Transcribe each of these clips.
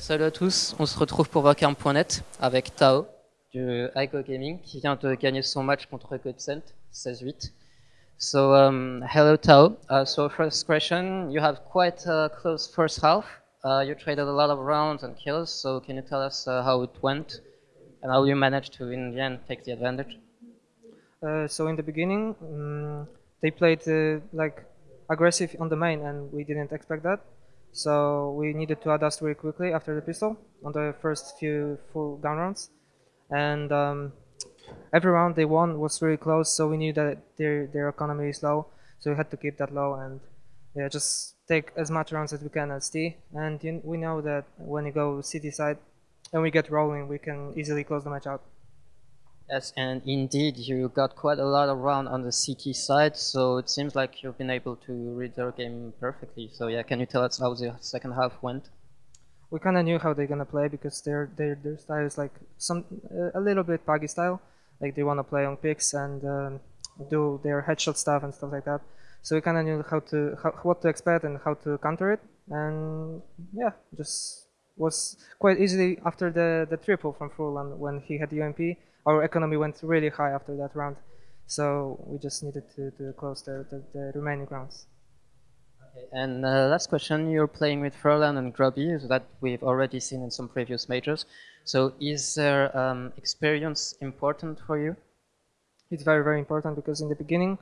salut à tous, on se retrouve pour Vacarme.net avec Tao du Ico Gaming qui vient de gagner son match contre Godsent 16-8. So um, hello Tao. Uh, so first question, you have quite a close first half. Uh, you traded a lot of rounds and kills, so can you tell us uh, how it went and how you managed to in the end take the advantage? Uh, so in the beginning, um, they played uh, like aggressive on the main, and we didn't expect that. So we needed to adjust very quickly after the pistol on the first few full gun rounds, and um, every round they won was very close. So we knew that their their economy is low, so we had to keep that low and yeah, just take as much rounds as we can as T. And you, we know that when you go CT side and we get rolling, we can easily close the match out. Yes, and indeed, you got quite a lot of round on the CT side, so it seems like you've been able to read their game perfectly. So yeah, can you tell us how the second half went? We kind of knew how they're gonna play because their their their style is like some a little bit Paggy style, like they want to play on picks and um, do their headshot stuff and stuff like that. So we kind of knew how to how, what to expect and how to counter it, and yeah, just was quite easily after the the triple from Furlan when he had UMP our economy went really high after that round. So we just needed to, to close the, the, the remaining rounds. Okay. And uh, last question, you're playing with Furlan and GruBy, so that we've already seen in some previous majors. So is their um, experience important for you? It's very, very important because in the beginning,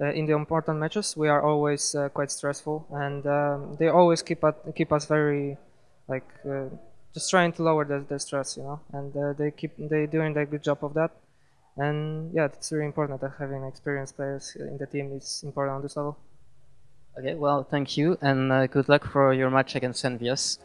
uh, in the important matches, we are always uh, quite stressful and um, they always keep, at, keep us very like uh, just trying to lower the, the stress, you know, and uh, they keep they doing a good job of that. And yeah, it's really important that having experienced players in the team is important on this level. Okay, well, thank you, and uh, good luck for your match against EnVyUs.